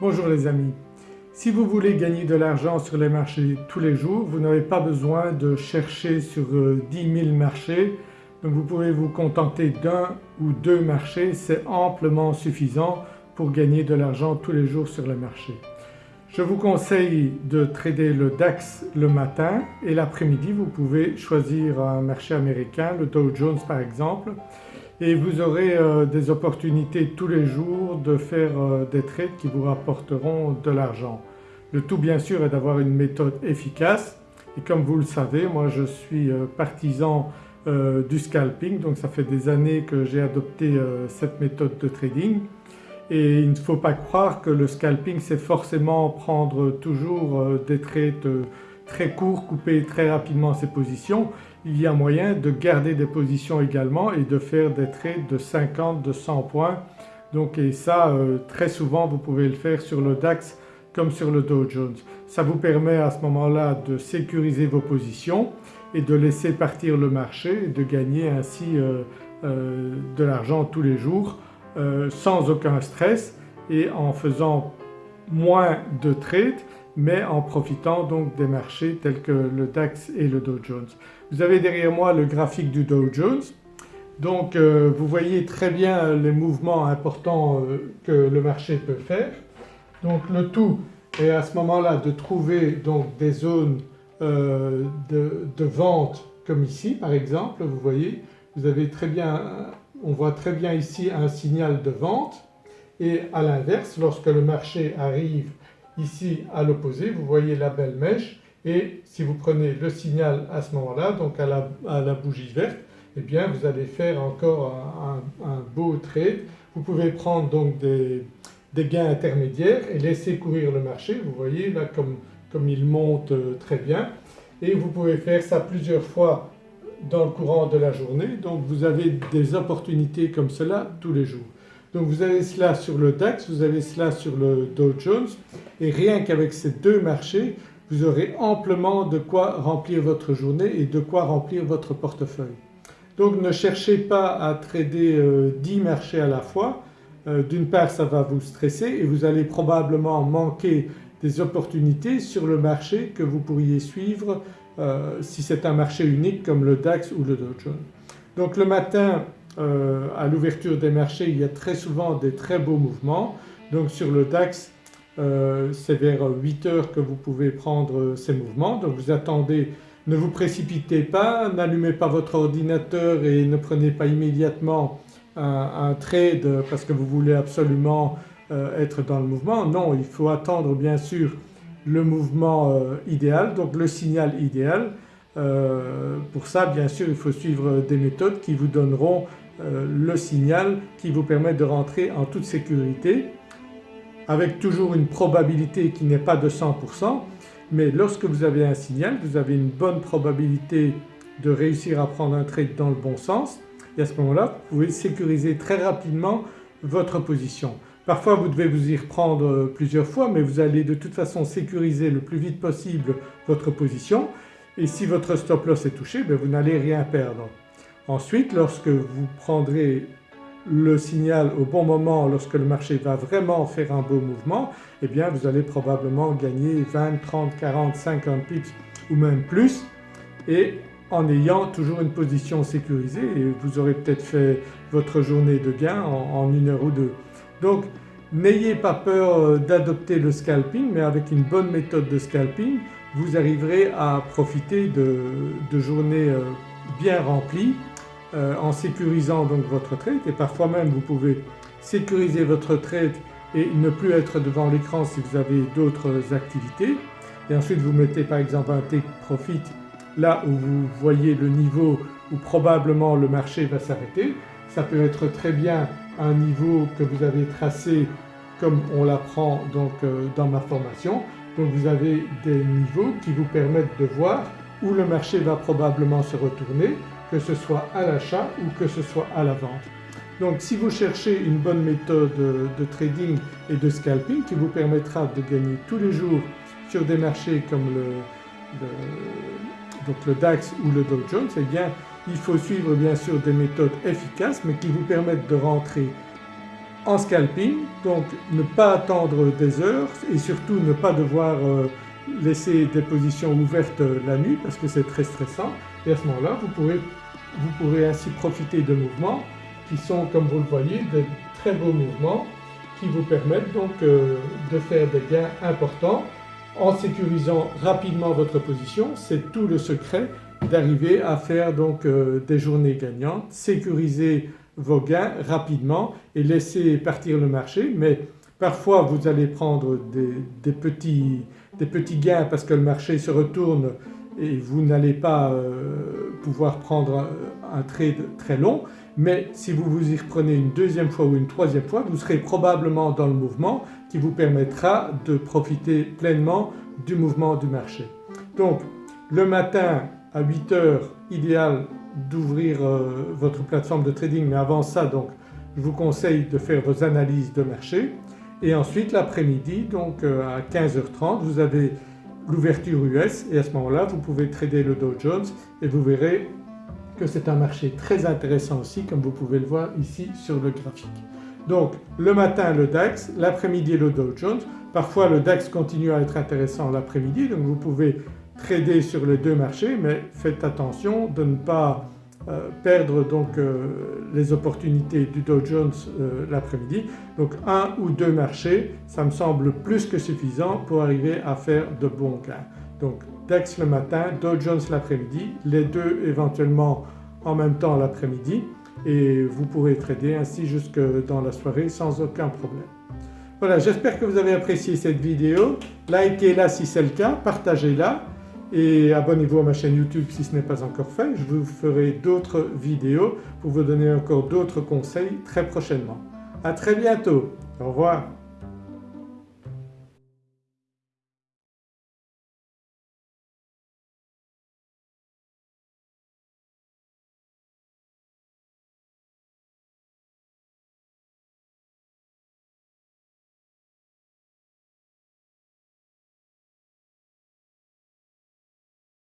Bonjour les amis. Si vous voulez gagner de l'argent sur les marchés tous les jours, vous n'avez pas besoin de chercher sur 10 euh, 000 marchés donc vous pouvez vous contenter d'un ou deux marchés, c'est amplement suffisant pour gagner de l'argent tous les jours sur les marchés. Je vous conseille de trader le DAX le matin et l'après-midi vous pouvez choisir un marché américain, le Dow Jones par exemple et vous aurez euh, des opportunités tous les jours de faire euh, des trades qui vous rapporteront de l'argent. Le tout bien sûr est d'avoir une méthode efficace. Et comme vous le savez moi je suis euh, partisan du scalping. Donc ça fait des années que j'ai adopté cette méthode de trading. Et il ne faut pas croire que le scalping c'est forcément prendre toujours des trades très courts, couper très rapidement ses positions il y a moyen de garder des positions également et de faire des trades de 50, de 100 points. Donc et ça euh, très souvent vous pouvez le faire sur le DAX comme sur le Dow Jones. Ça vous permet à ce moment-là de sécuriser vos positions et de laisser partir le marché et de gagner ainsi euh, euh, de l'argent tous les jours sans aucun stress et en faisant moins de trades mais en profitant donc des marchés tels que le DAX et le Dow Jones. Vous avez derrière moi le graphique du Dow Jones donc euh, vous voyez très bien les mouvements importants euh, que le marché peut faire. Donc le tout est à ce moment-là de trouver donc des zones euh, de, de, vente comme ici par exemple vous voyez vous avez très bien, on voit très bien ici un signal de vente et à l'inverse lorsque le marché arrive ici à l'opposé vous voyez la belle mèche et si vous prenez le signal à ce moment-là donc à la, bougie verte eh bien vous allez faire encore un, beau trade. Vous pouvez prendre donc des, gains intermédiaires et laisser courir le marché vous voyez là comme, comme il monte euh, très bien et vous pouvez faire ça plusieurs fois dans le courant de la journée donc vous avez des opportunités comme cela tous les jours. Donc vous avez cela sur le DAX, vous avez cela sur le Dow Jones et rien qu'avec ces deux marchés vous aurez amplement de quoi remplir votre journée et de quoi remplir votre portefeuille. Donc ne cherchez pas à trader 10 euh, marchés à la fois, euh, d'une part ça va vous stresser et vous allez probablement manquer des opportunités sur le marché que vous pourriez suivre euh, si c'est un marché unique comme le DAX ou le Dow Jones. Donc le matin euh, à l'ouverture des marchés il y a très souvent des très beaux mouvements. Donc sur le DAX euh, c'est vers 8 heures que vous pouvez prendre ces mouvements. Donc vous attendez, ne vous précipitez pas, n'allumez pas votre ordinateur et ne prenez pas immédiatement un, trade parce que vous voulez absolument euh, être dans le mouvement. Non, il faut attendre bien sûr le mouvement idéal, donc le signal idéal. pour ça bien sûr il faut suivre des méthodes qui vous donneront le signal qui vous permet de rentrer en toute sécurité avec toujours une probabilité qui n'est pas de 100% mais lorsque vous avez un signal vous avez une bonne probabilité de réussir à prendre un trade dans le bon sens et à ce moment-là vous pouvez sécuriser très rapidement votre position. Parfois vous devez vous y reprendre plusieurs fois mais vous allez de toute façon sécuriser le plus vite possible votre position et si votre stop loss est touché ben vous n'allez rien perdre. Ensuite lorsque vous prendrez le signal au bon moment lorsque le marché va vraiment faire un beau mouvement eh bien vous allez probablement gagner 20, 30, 40, 50 pips ou même plus et en ayant toujours une position sécurisée et vous aurez peut-être fait votre journée de gain en, une heure ou deux. Donc n'ayez pas peur euh, d'adopter le scalping mais avec une bonne méthode de scalping vous arriverez à profiter de, journées euh, bien remplies euh, en sécurisant donc votre trade et parfois même vous pouvez sécuriser votre trade et ne plus être devant l'écran si vous avez d'autres activités et ensuite vous mettez par exemple un take profit là où vous voyez le niveau où probablement le marché va s'arrêter. Ça peut être très bien un niveau que vous avez tracé comme on l'apprend donc euh, dans ma formation. Donc vous avez des niveaux qui vous permettent de voir où le marché va probablement se retourner que ce soit à l'achat ou que ce soit à la vente. Donc si vous cherchez une bonne méthode de trading et de scalping qui vous permettra de gagner tous les jours sur des marchés comme le, donc le DAX ou le Dow Jones, eh bien il faut suivre bien sûr des méthodes efficaces mais qui vous permettent de rentrer en scalping Donc ne pas attendre des heures et surtout ne pas devoir euh, laisser des positions ouvertes la nuit parce que c'est très stressant et à ce moment-là vous pourrez, vous pourrez ainsi profiter de mouvements qui sont comme vous le voyez de très beaux mouvements qui vous permettent donc euh, de faire des gains importants en sécurisant rapidement votre position. C'est tout le secret d'arriver à faire donc euh, des journées gagnantes, sécuriser vos gains rapidement et laisser partir le marché mais parfois vous allez prendre des, petits, des petits, gains parce que le marché se retourne et vous n'allez pas euh, pouvoir prendre un trade très long mais si vous vous y reprenez une deuxième fois ou une troisième fois vous serez probablement dans le mouvement qui vous permettra de profiter pleinement du mouvement du marché. Donc le matin à 8 heures idéal d'ouvrir euh, votre plateforme de trading mais avant ça donc je vous conseille de faire vos analyses de marché et ensuite l'après-midi donc euh, à 15h30 vous avez l'ouverture US et à ce moment-là vous pouvez trader le Dow Jones et vous verrez que c'est un marché très intéressant aussi comme vous pouvez le voir ici sur le graphique. Donc le matin le DAX, l'après-midi le Dow Jones, parfois le DAX continue à être intéressant l'après-midi donc vous pouvez trader sur les deux marchés mais faites attention de ne pas euh, perdre donc euh, les opportunités du Dow Jones euh, l'après-midi. Donc un ou deux marchés ça me semble plus que suffisant pour arriver à faire de bons gains. Donc DAX le matin, Dow Jones l'après-midi, les deux éventuellement en même temps l'après-midi et vous pourrez trader ainsi jusque dans la soirée sans aucun problème. Voilà j'espère que vous avez apprécié cette vidéo, likez-la si c'est le cas, partagez-la et abonnez-vous à ma chaîne YouTube si ce n'est pas encore fait. Je vous ferai d'autres vidéos pour vous donner encore d'autres conseils très prochainement. À très bientôt, au revoir.